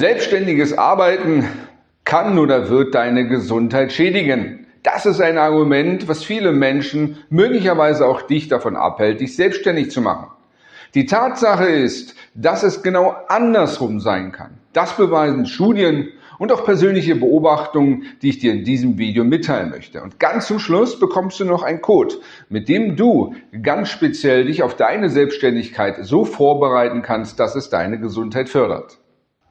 Selbstständiges Arbeiten kann oder wird deine Gesundheit schädigen. Das ist ein Argument, was viele Menschen, möglicherweise auch dich davon abhält, dich selbstständig zu machen. Die Tatsache ist, dass es genau andersrum sein kann. Das beweisen Studien und auch persönliche Beobachtungen, die ich dir in diesem Video mitteilen möchte. Und ganz zum Schluss bekommst du noch einen Code, mit dem du ganz speziell dich auf deine Selbstständigkeit so vorbereiten kannst, dass es deine Gesundheit fördert.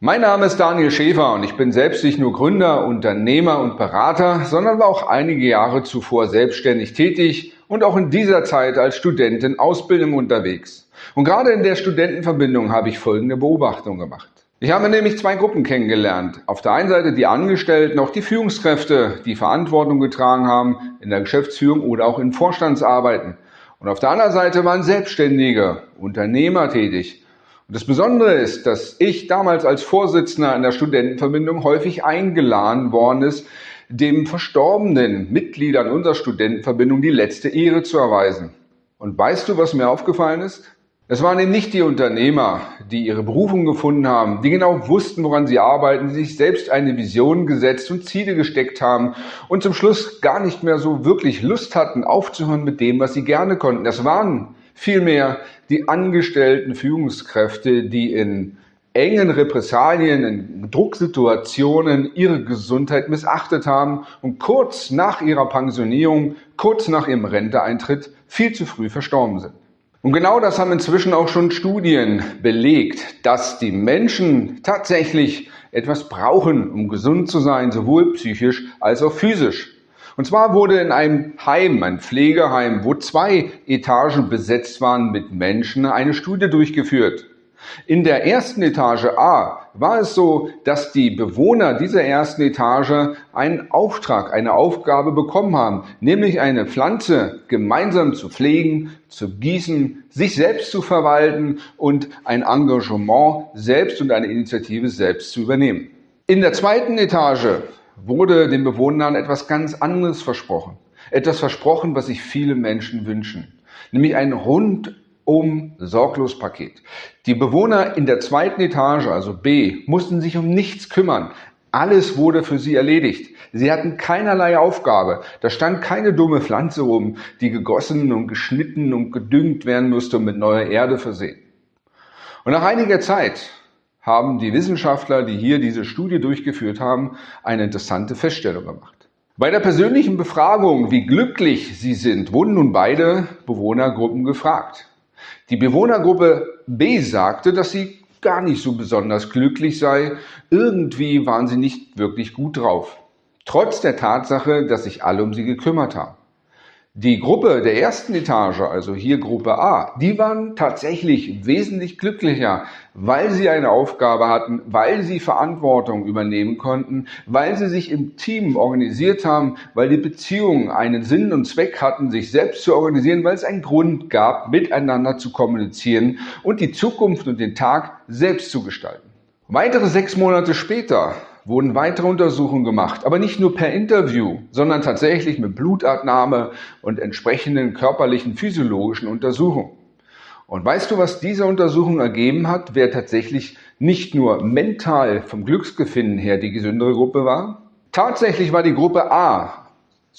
Mein Name ist Daniel Schäfer und ich bin selbst nicht nur Gründer, Unternehmer und Berater, sondern war auch einige Jahre zuvor selbstständig tätig und auch in dieser Zeit als Student in Ausbildung unterwegs. Und gerade in der Studentenverbindung habe ich folgende Beobachtung gemacht. Ich habe nämlich zwei Gruppen kennengelernt. Auf der einen Seite die Angestellten, auch die Führungskräfte, die Verantwortung getragen haben in der Geschäftsführung oder auch in Vorstandsarbeiten. Und auf der anderen Seite waren Selbstständige, Unternehmer tätig. Und das Besondere ist, dass ich damals als Vorsitzender in der Studentenverbindung häufig eingeladen worden ist, dem verstorbenen Mitgliedern unserer Studentenverbindung die letzte Ehre zu erweisen. Und weißt du, was mir aufgefallen ist? Es waren eben nicht die Unternehmer, die ihre Berufung gefunden haben, die genau wussten, woran sie arbeiten, die sich selbst eine Vision gesetzt und Ziele gesteckt haben und zum Schluss gar nicht mehr so wirklich Lust hatten, aufzuhören mit dem, was sie gerne konnten. Das waren vielmehr die angestellten Führungskräfte, die in engen Repressalien, in Drucksituationen ihre Gesundheit missachtet haben und kurz nach ihrer Pensionierung, kurz nach ihrem Renteeintritt viel zu früh verstorben sind. Und genau das haben inzwischen auch schon Studien belegt, dass die Menschen tatsächlich etwas brauchen, um gesund zu sein, sowohl psychisch als auch physisch. Und zwar wurde in einem Heim, ein Pflegeheim, wo zwei Etagen besetzt waren mit Menschen, eine Studie durchgeführt. In der ersten Etage A war es so, dass die Bewohner dieser ersten Etage einen Auftrag, eine Aufgabe bekommen haben, nämlich eine Pflanze gemeinsam zu pflegen, zu gießen, sich selbst zu verwalten und ein Engagement selbst und eine Initiative selbst zu übernehmen. In der zweiten Etage wurde den Bewohnern etwas ganz anderes versprochen. Etwas versprochen, was sich viele Menschen wünschen. Nämlich ein rund um sorglos Paket. Die Bewohner in der zweiten Etage, also B, mussten sich um nichts kümmern. Alles wurde für sie erledigt. Sie hatten keinerlei Aufgabe. Da stand keine dumme Pflanze rum, die gegossen und geschnitten und gedüngt werden musste und mit neuer Erde versehen. Und nach einiger Zeit haben die Wissenschaftler, die hier diese Studie durchgeführt haben, eine interessante Feststellung gemacht. Bei der persönlichen Befragung, wie glücklich sie sind, wurden nun beide Bewohnergruppen gefragt. Die Bewohnergruppe B sagte, dass sie gar nicht so besonders glücklich sei. Irgendwie waren sie nicht wirklich gut drauf. Trotz der Tatsache, dass sich alle um sie gekümmert haben. Die Gruppe der ersten Etage, also hier Gruppe A, die waren tatsächlich wesentlich glücklicher, weil sie eine Aufgabe hatten, weil sie Verantwortung übernehmen konnten, weil sie sich im Team organisiert haben, weil die Beziehungen einen Sinn und Zweck hatten, sich selbst zu organisieren, weil es einen Grund gab, miteinander zu kommunizieren und die Zukunft und den Tag selbst zu gestalten. Weitere sechs Monate später wurden weitere Untersuchungen gemacht, aber nicht nur per Interview, sondern tatsächlich mit Blutabnahme und entsprechenden körperlichen physiologischen Untersuchungen. Und weißt du, was diese Untersuchung ergeben hat, wer tatsächlich nicht nur mental vom Glücksgefinden her die gesündere Gruppe war? Tatsächlich war die Gruppe A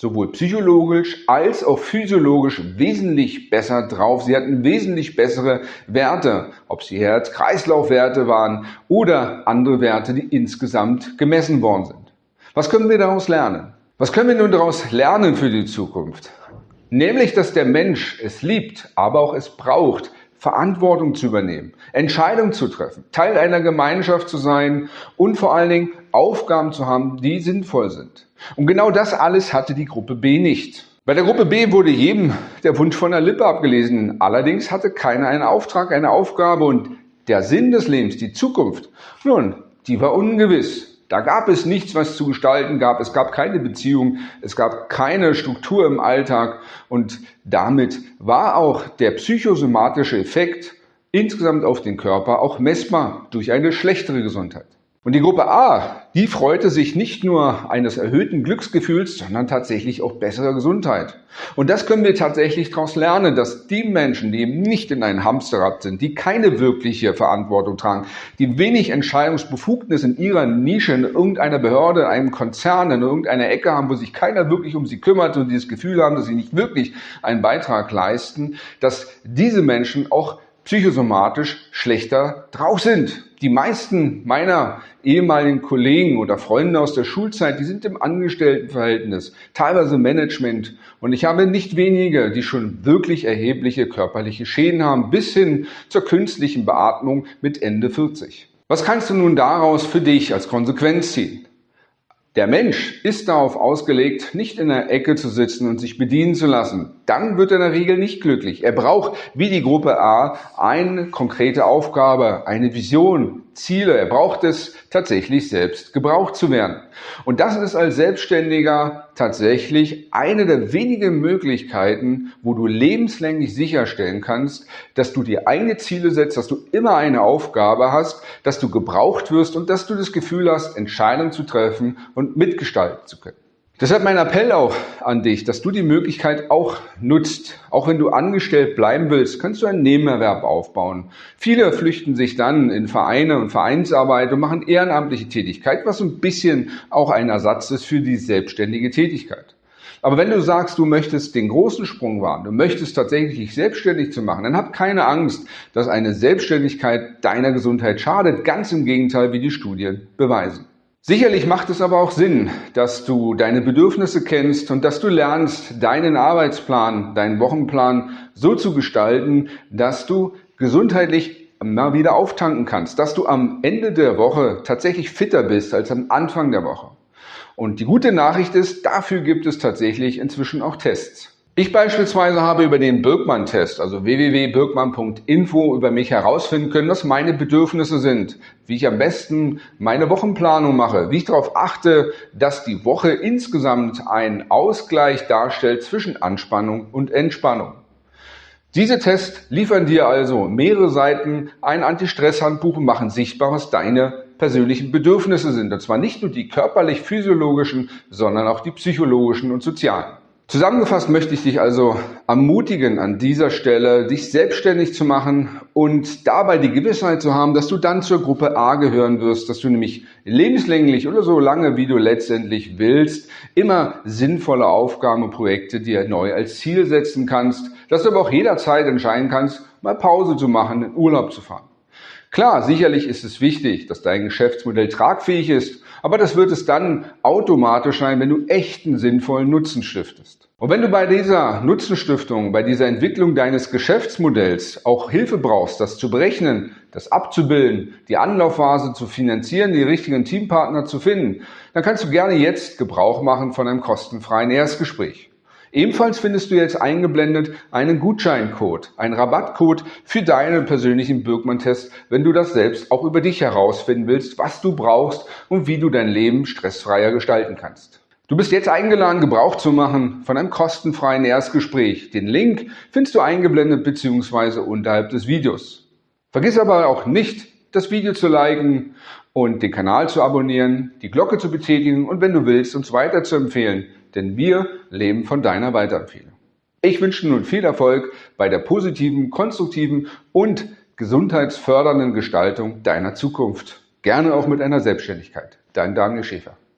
sowohl psychologisch als auch physiologisch wesentlich besser drauf. Sie hatten wesentlich bessere Werte, ob sie Herz-Kreislauf-Werte waren oder andere Werte, die insgesamt gemessen worden sind. Was können wir daraus lernen? Was können wir nun daraus lernen für die Zukunft? Nämlich, dass der Mensch es liebt, aber auch es braucht, Verantwortung zu übernehmen, Entscheidungen zu treffen, Teil einer Gemeinschaft zu sein und vor allen Dingen Aufgaben zu haben, die sinnvoll sind. Und genau das alles hatte die Gruppe B nicht. Bei der Gruppe B wurde jedem der Wunsch von der Lippe abgelesen. Allerdings hatte keiner einen Auftrag, eine Aufgabe und der Sinn des Lebens, die Zukunft, nun, die war ungewiss. Da gab es nichts, was zu gestalten gab. Es gab keine Beziehung. Es gab keine Struktur im Alltag. Und damit war auch der psychosomatische Effekt insgesamt auf den Körper auch messbar durch eine schlechtere Gesundheit. Und die Gruppe A, die freute sich nicht nur eines erhöhten Glücksgefühls, sondern tatsächlich auch besserer Gesundheit. Und das können wir tatsächlich daraus lernen, dass die Menschen, die eben nicht in einem Hamsterrad sind, die keine wirkliche Verantwortung tragen, die wenig Entscheidungsbefugnis in ihrer Nische, in irgendeiner Behörde, in einem Konzern, in irgendeiner Ecke haben, wo sich keiner wirklich um sie kümmert und die das Gefühl haben, dass sie nicht wirklich einen Beitrag leisten, dass diese Menschen auch psychosomatisch schlechter drauf sind. Die meisten meiner ehemaligen Kollegen oder Freunde aus der Schulzeit, die sind im Angestelltenverhältnis, teilweise Management. Und ich habe nicht wenige, die schon wirklich erhebliche körperliche Schäden haben, bis hin zur künstlichen Beatmung mit Ende 40. Was kannst du nun daraus für dich als Konsequenz ziehen? Der Mensch ist darauf ausgelegt, nicht in der Ecke zu sitzen und sich bedienen zu lassen. Dann wird er in der Regel nicht glücklich. Er braucht, wie die Gruppe A, eine konkrete Aufgabe, eine Vision, Ziele. Er braucht es tatsächlich selbst gebraucht zu werden. Und das ist als Selbstständiger tatsächlich eine der wenigen Möglichkeiten, wo du lebenslänglich sicherstellen kannst, dass du dir eigene Ziele setzt, dass du immer eine Aufgabe hast, dass du gebraucht wirst und dass du das Gefühl hast, Entscheidungen zu treffen und mitgestalten zu können. Deshalb mein Appell auch an dich, dass du die Möglichkeit auch nutzt. Auch wenn du angestellt bleiben willst, kannst du einen Nebenerwerb aufbauen. Viele flüchten sich dann in Vereine und Vereinsarbeit und machen ehrenamtliche Tätigkeit, was ein bisschen auch ein Ersatz ist für die selbstständige Tätigkeit. Aber wenn du sagst, du möchtest den großen Sprung wagen, du möchtest tatsächlich dich selbstständig zu machen, dann hab keine Angst, dass eine Selbstständigkeit deiner Gesundheit schadet. Ganz im Gegenteil, wie die Studien beweisen. Sicherlich macht es aber auch Sinn, dass du deine Bedürfnisse kennst und dass du lernst, deinen Arbeitsplan, deinen Wochenplan so zu gestalten, dass du gesundheitlich mal wieder auftanken kannst, dass du am Ende der Woche tatsächlich fitter bist als am Anfang der Woche. Und die gute Nachricht ist, dafür gibt es tatsächlich inzwischen auch Tests. Ich beispielsweise habe über den Birkmann-Test, also www.birkmann.info, über mich herausfinden können, was meine Bedürfnisse sind, wie ich am besten meine Wochenplanung mache, wie ich darauf achte, dass die Woche insgesamt einen Ausgleich darstellt zwischen Anspannung und Entspannung. Diese Tests liefern dir also mehrere Seiten ein Anti-Stress-Handbuch und machen sichtbar, was deine persönlichen Bedürfnisse sind. Und zwar nicht nur die körperlich-physiologischen, sondern auch die psychologischen und sozialen. Zusammengefasst möchte ich dich also ermutigen, an dieser Stelle dich selbstständig zu machen und dabei die Gewissheit zu haben, dass du dann zur Gruppe A gehören wirst, dass du nämlich lebenslänglich oder so lange, wie du letztendlich willst, immer sinnvolle Aufgaben und Projekte dir neu als Ziel setzen kannst, dass du aber auch jederzeit entscheiden kannst, mal Pause zu machen, in Urlaub zu fahren. Klar, sicherlich ist es wichtig, dass dein Geschäftsmodell tragfähig ist, aber das wird es dann automatisch sein, wenn du echten sinnvollen Nutzen stiftest. Und wenn du bei dieser Nutzenstiftung, bei dieser Entwicklung deines Geschäftsmodells auch Hilfe brauchst, das zu berechnen, das abzubilden, die Anlaufphase zu finanzieren, die richtigen Teampartner zu finden, dann kannst du gerne jetzt Gebrauch machen von einem kostenfreien Erstgespräch. Ebenfalls findest du jetzt eingeblendet einen Gutscheincode, einen Rabattcode für deinen persönlichen Birkmann-Test, wenn du das selbst auch über dich herausfinden willst, was du brauchst und wie du dein Leben stressfreier gestalten kannst. Du bist jetzt eingeladen, Gebrauch zu machen von einem kostenfreien Erstgespräch. Den Link findest du eingeblendet bzw. unterhalb des Videos. Vergiss aber auch nicht, das Video zu liken und den Kanal zu abonnieren, die Glocke zu betätigen und wenn du willst, uns weiter zu empfehlen denn wir leben von deiner Weiterempfehlung. Ich wünsche nun viel Erfolg bei der positiven, konstruktiven und gesundheitsfördernden Gestaltung deiner Zukunft. Gerne auch mit einer Selbstständigkeit. Dein Daniel Schäfer.